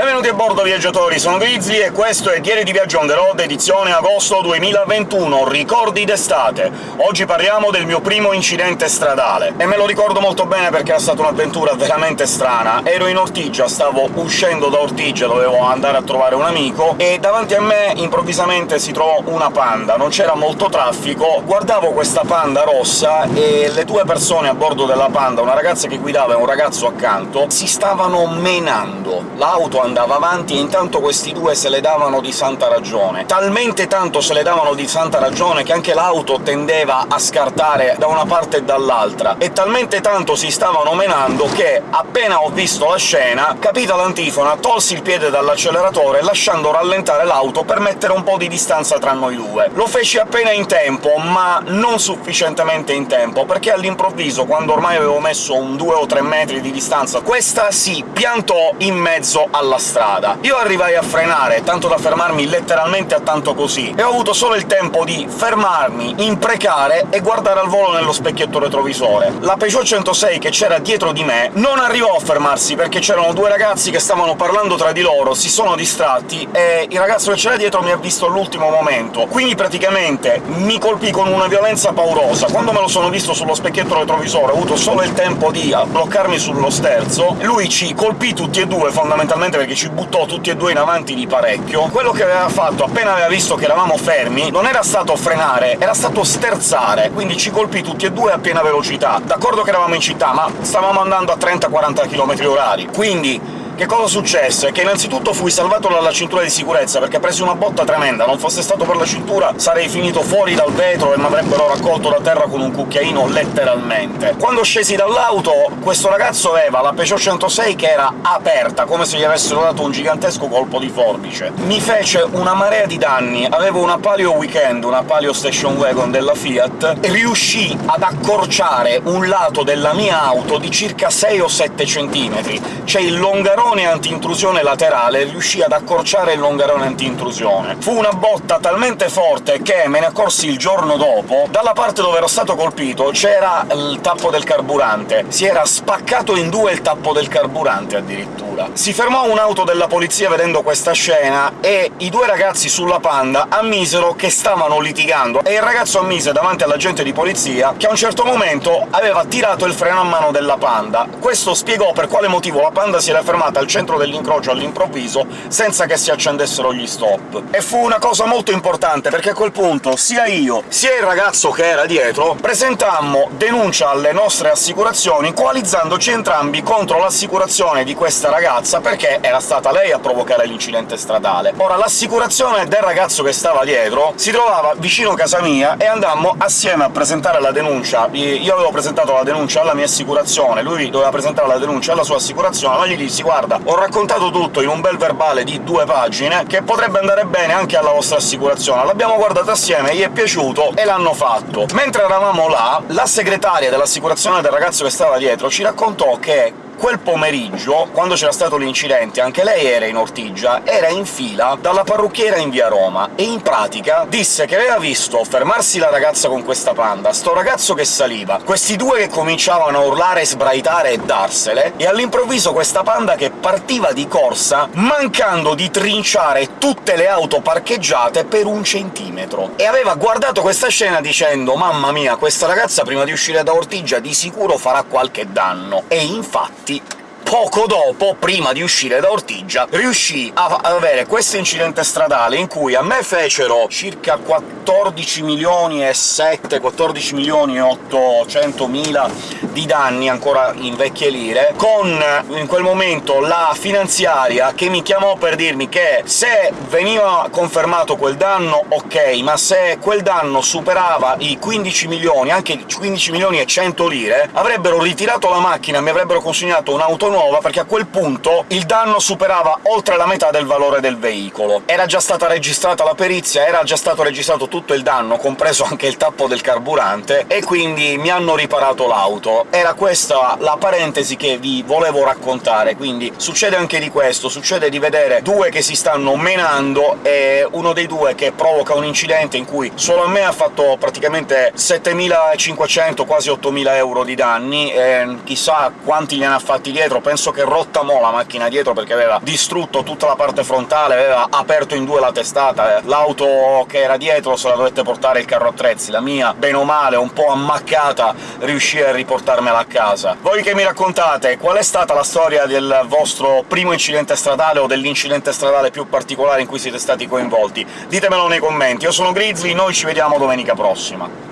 Benvenuti a bordo, viaggiatori! Sono Grizzly e questo è Diario di Viaggio on the road, edizione agosto 2021, ricordi d'estate. Oggi parliamo del mio primo incidente stradale, e me lo ricordo molto bene perché era stata un'avventura veramente strana. Ero in Ortigia, stavo uscendo da Ortigia, dovevo andare a trovare un amico, e davanti a me improvvisamente si trovò una panda. Non c'era molto traffico, guardavo questa panda rossa e le due persone a bordo della panda, una ragazza che guidava e un ragazzo accanto, si stavano menando. L'auto andava avanti e intanto questi due se le davano di santa ragione. Talmente tanto se le davano di santa ragione che anche l'auto tendeva a scartare da una parte e dall'altra, e talmente tanto si stavano menando che, appena ho visto la scena, capita l'antifona, tolsi il piede dall'acceleratore lasciando rallentare l'auto per mettere un po' di distanza tra noi due. Lo feci appena in tempo, ma non sufficientemente in tempo, perché all'improvviso, quando ormai avevo messo un 2 o 3 metri di distanza, questa si piantò in mezzo alla alla strada. Io arrivai a frenare, tanto da fermarmi letteralmente a tanto così, e ho avuto solo il tempo di fermarmi, imprecare e guardare al volo nello specchietto retrovisore. La Peugeot 106 che c'era dietro di me non arrivò a fermarsi, perché c'erano due ragazzi che stavano parlando tra di loro, si sono distratti, e il ragazzo che c'era dietro mi ha visto all'ultimo momento. Quindi praticamente mi colpì con una violenza paurosa. Quando me lo sono visto sullo specchietto retrovisore ho avuto solo il tempo di bloccarmi sullo sterzo, lui ci colpì tutti e due, fondamentalmente perché ci buttò tutti e due in avanti di parecchio. Quello che aveva fatto, appena aveva visto che eravamo fermi, non era stato frenare, era stato sterzare, quindi ci colpì tutti e due a piena velocità. D'accordo che eravamo in città, ma stavamo andando a 30-40 km orari, quindi che cosa successe? Che innanzitutto fui salvato dalla cintura di sicurezza, perché presi una botta tremenda, non fosse stato per la cintura sarei finito fuori dal vetro e mi avrebbero raccolto da terra con un cucchiaino, letteralmente. Quando scesi dall'auto, questo ragazzo aveva la Peugeot 106 che era aperta, come se gli avessero dato un gigantesco colpo di forbice. Mi fece una marea di danni, avevo una Palio Weekend, una Palio Station Wagon della Fiat, e riuscì ad accorciare un lato della mia auto di circa 6 o 7 centimetri. C'è il longarone longarone anti-intrusione laterale riuscì ad accorciare il longarone anti-intrusione. Fu una botta talmente forte che me ne accorsi il giorno dopo, dalla parte dove ero stato colpito c'era il tappo del carburante. Si era spaccato in due il tappo del carburante, addirittura. Si fermò un'auto della polizia vedendo questa scena, e i due ragazzi sulla Panda ammisero che stavano litigando, e il ragazzo ammise davanti all'agente di polizia che a un certo momento aveva tirato il freno a mano della Panda. Questo spiegò per quale motivo la Panda si era fermata al centro dell'incrocio all'improvviso, senza che si accendessero gli stop. E fu una cosa molto importante, perché a quel punto sia io, sia il ragazzo che era dietro presentammo denuncia alle nostre assicurazioni, coalizzandoci entrambi contro l'assicurazione di questa ragazza, perché era stata lei a provocare l'incidente stradale. Ora, l'assicurazione del ragazzo che stava dietro si trovava vicino casa mia, e andammo assieme a presentare la denuncia. Io avevo presentato la denuncia alla mia assicurazione, lui doveva presentare la denuncia alla sua assicurazione, ma gli dissi «Guarda, guarda, ho raccontato tutto in un bel verbale di due pagine, che potrebbe andare bene anche alla vostra assicurazione. L'abbiamo guardato assieme, gli è piaciuto e l'hanno fatto. Mentre eravamo là, la segretaria dell'assicurazione del ragazzo che stava dietro ci raccontò che quel pomeriggio, quando c'era stato l'incidente, anche lei era in Ortigia, era in fila dalla parrucchiera in via Roma, e in pratica disse che aveva visto fermarsi la ragazza con questa panda, sto ragazzo che saliva, questi due che cominciavano a urlare, sbraitare e darsele, e all'improvviso questa panda che partiva di corsa, mancando di trinciare tutte le auto parcheggiate per un centimetro. E aveva guardato questa scena dicendo «Mamma mia, questa ragazza prima di uscire da Ortigia di sicuro farà qualche danno». E infatti deep. Poco dopo, prima di uscire da Ortigia, riuscì ad avere questo incidente stradale in cui a me fecero circa 14 milioni e 7, 14 milioni e 800 mila di danni, ancora in vecchie lire, con in quel momento la finanziaria che mi chiamò per dirmi che se veniva confermato quel danno ok, ma se quel danno superava i 15 milioni, anche 15 milioni e 100 lire, avrebbero ritirato la macchina mi avrebbero consegnato un'auto nuova nuova, perché a quel punto il danno superava oltre la metà del valore del veicolo. Era già stata registrata la perizia, era già stato registrato tutto il danno, compreso anche il tappo del carburante, e quindi mi hanno riparato l'auto. Era questa la parentesi che vi volevo raccontare, quindi succede anche di questo, succede di vedere due che si stanno menando, e uno dei due che provoca un incidente in cui solo a me ha fatto praticamente 7.500, quasi 8.000 euro di danni, e chissà quanti ne ha fatti dietro, penso che rottamò la macchina dietro perché aveva distrutto tutta la parte frontale, aveva aperto in due la testata, l'auto che era dietro se la dovette portare il carro attrezzi, la mia, bene o male, un po' ammaccata, riuscì a riportarmela a casa. Voi che mi raccontate, qual è stata la storia del vostro primo incidente stradale o dell'incidente stradale più particolare in cui siete stati coinvolti? Ditemelo nei commenti. Io sono Grizzly, noi ci vediamo domenica prossima.